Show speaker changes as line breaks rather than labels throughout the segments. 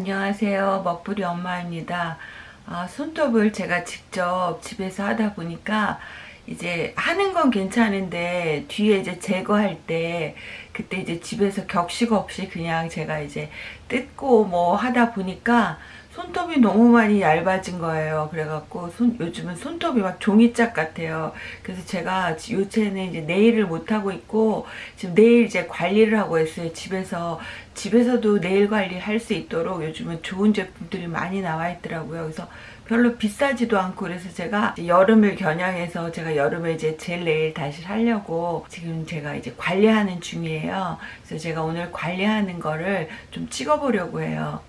안녕하세요. 먹부리 엄마입니다. 아, 손톱을 제가 직접 집에서 하다 보니까 이제 하는 건 괜찮은데 뒤에 이제 제거할 때 그때 이제 집에서 격식 없이 그냥 제가 이제 뜯고 뭐 하다 보니까 손톱이 너무 많이 얇아진 거예요. 그래갖고 손, 요즘은 손톱이 막 종이짝 같아요. 그래서 제가 요새는 이제 네일을 못하고 있고 지금 네일 이제 관리를 하고 있어요. 집에서 집에서도 네일 관리 할 수 있도록 요즘은 좋은 제품들이 많이 나와 있더라고요. 그래서 별로 비싸지도 않고 그래서 제가 여름을 겨냥해서 제가 여름에 이제 젤 네일 다시 하려고 지금 제가 이제 관리하는 중이에요. 그래서 제가 오늘 관리하는 거를 좀 찍어보려고 해요.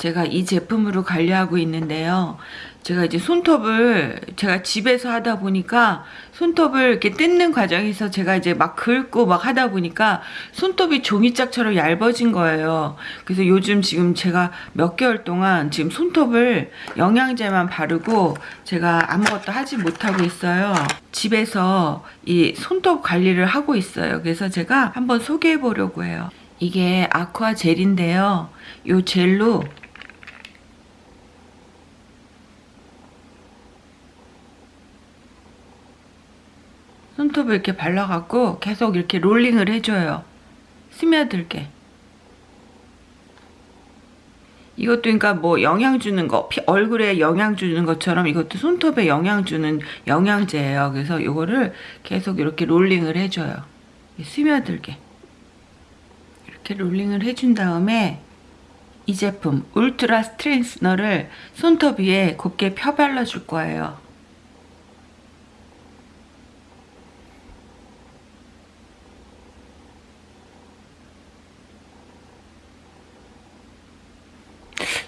제가 이 제품으로 관리하고 있는데요. 제가 이제 손톱을 제가 집에서 하다 보니까 손톱을 이렇게 뜯는 과정에서 제가 이제 막 긁고 막 하다 보니까 손톱이 종이짝처럼 얇아진 거예요. 그래서 요즘 지금 제가 몇 개월 동안 지금 손톱을 영양제만 바르고 제가 아무것도 하지 못하고 있어요. 집에서 이 손톱 관리를 하고 있어요. 그래서 제가 한번 소개해 보려고 해요. 이게 아쿠아 젤인데요. 이 젤로 손톱을 이렇게 발라갖고 계속 이렇게 롤링을 해줘요. 스며들게. 이것도 그러니까 뭐 영양 주는 거, 얼굴에 영양 주는 것처럼 이것도 손톱에 영양 주는 영양제예요. 그래서 이거를 계속 이렇게 롤링을 해줘요. 스며들게. 이렇게 롤링을 해준 다음에 이 제품 Ultra Strengthener를 손톱 위에 곱게 펴 발라줄 거예요.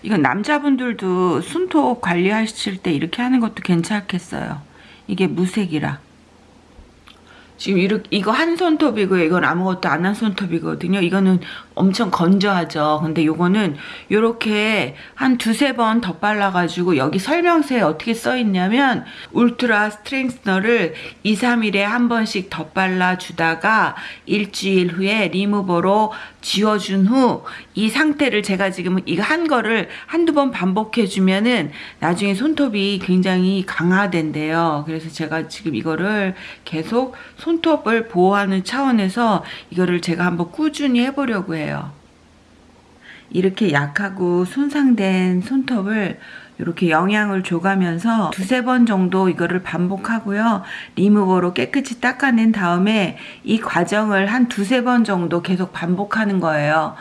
이건 남자분들도 손톱 관리하실 때 이렇게 하는 것도 괜찮겠어요. 이게 무색이라. 지금 이렇게 이거 한 손톱이고요. 이건 아무것도 안 한 손톱이거든요. 이거는 엄청 건조하죠. 근데 요거는 요렇게 한 두세 번 덧발라가지고 여기 설명서에 어떻게 써있냐면 울트라 스트렝스너를 2, 3일에 한 번씩 덧발라 주다가 일주일 후에 리무버로 지워준 후 이 상태를 제가 지금 이거 한 거를 한두 번 반복해 주면은 나중에 손톱이 굉장히 강화된대요. 그래서 제가 지금 이거를 계속 손 톱을 보호하는 차원에서 이거를 제가 한번 꾸준히 해보려고 해요. 이렇게 약하고 손상된 손톱을 이렇게 영양을 줘가면서 두세 번 정도 이거를 반복하고요. 리무버로 깨끗이 닦아낸 다음에 이 과정을 한 두세 번 정도 계속 반복하는 거예요.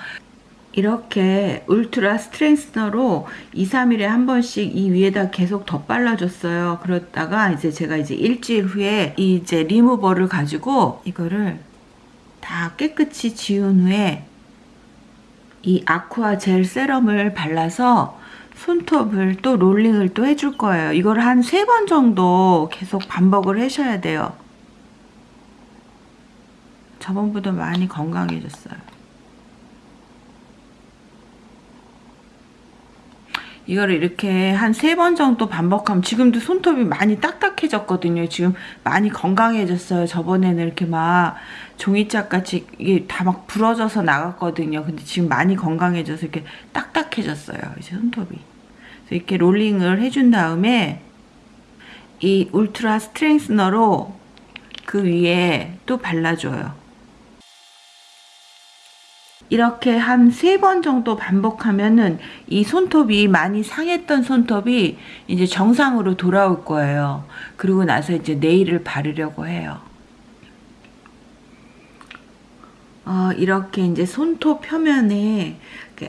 이렇게 Ultra Strengthener로 2, 3일에 한 번씩 이 위에다 계속 덧발라줬어요. 그러다가 이제 제가 이제 일주일 후에 이제 리무버를 가지고 이거를 다 깨끗이 지운 후에 이 Aqua Gel Serum을 발라서 손톱을 또 롤링을 또 해줄 거예요. 이걸 한 세 번 정도 계속 반복을 하셔야 돼요. 저번보다 많이 건강해졌어요. 이거를 이렇게 한 세 번 정도 반복하면 지금도 손톱이 많이 딱딱해졌거든요. 지금 많이 건강해졌어요. 저번에는 이렇게 막 종이짝같이 이게 다 막 부러져서 나갔거든요. 근데 지금 많이 건강해져서 이렇게 딱딱해졌어요. 이제 손톱이. 이렇게 롤링을 해준 다음에 이 울트라 스트렝스너로 그 위에 또 발라줘요. 이렇게 한 세 번 정도 반복하면은 이 손톱이 많이 상했던 손톱이 이제 정상으로 돌아올 거예요. 그리고 나서 이제 네일을 바르려고 해요. 어, 이렇게 이제 손톱 표면에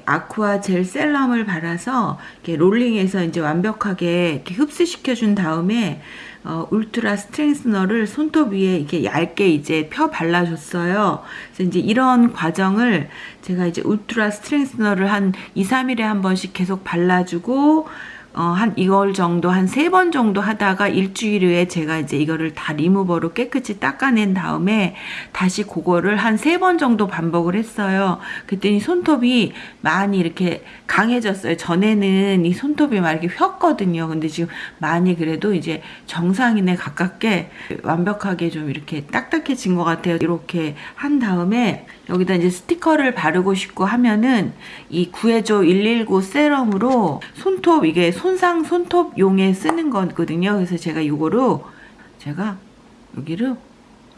아쿠아 젤 셀럼을 발라서 롤링해서 이제 완벽하게 흡수시켜 준 다음에 어, 울트라 스트렝스너를 손톱 위에 이렇게 얇게 이제 펴 발라줬어요. 그래서 이제 이런 과정을 제가 이제 울트라 스트렝스너를 한 2, 3일에 한 번씩 계속 발라주고 어, 한 이걸 정도 한 세 번 정도 하다가 일주일 후에 제가 이제 이거를 다 리무버로 깨끗이 닦아낸 다음에 다시 그거를 한 세 번 정도 반복을 했어요. 그랬더니 손톱이 많이 이렇게 강해졌어요. 전에는 이 손톱이 막 이렇게 휘었거든요. 근데 지금 많이 그래도 이제 정상인에 가깝게 완벽하게 좀 이렇게 딱딱해진 것 같아요. 이렇게 한 다음에 여기다 이제 스티커를 바르고 싶고 하면은 이 구해줘 119 세럼으로 손톱 이게 손상 손톱 용에 쓰는 거거든요. 그래서 제가 이거로 제가 여기를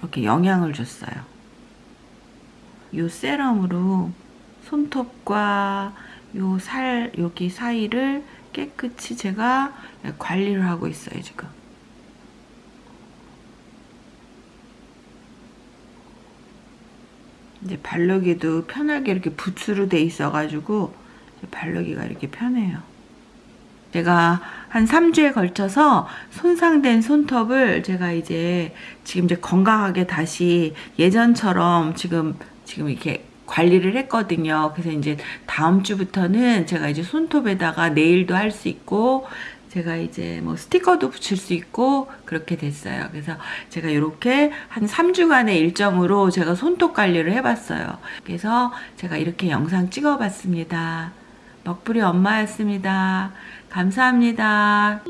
이렇게 영향을 줬어요. 이 세럼으로 손톱과 요 살 여기 사이를 깨끗이 제가 관리를 하고 있어요 지금. 이제 바르기도 편하게 이렇게 붓으로 돼 있어가지고 바르기가 이렇게 편해요. 제가 한 3주에 걸쳐서 손상된 손톱을 제가 이제 지금 이제 건강하게 다시 예전처럼 지금 지금 이렇게 관리를 했거든요. 그래서 이제 다음 주부터는 제가 이제 손톱에다가 네일도 할 수 있고 제가 이제 뭐 스티커도 붙일 수 있고 그렇게 됐어요. 그래서 제가 이렇게 한 3주간의 일정으로 제가 손톱 관리를 해봤어요. 그래서 제가 이렇게 영상 찍어봤습니다. 먹부리 엄마였습니다. 감사합니다.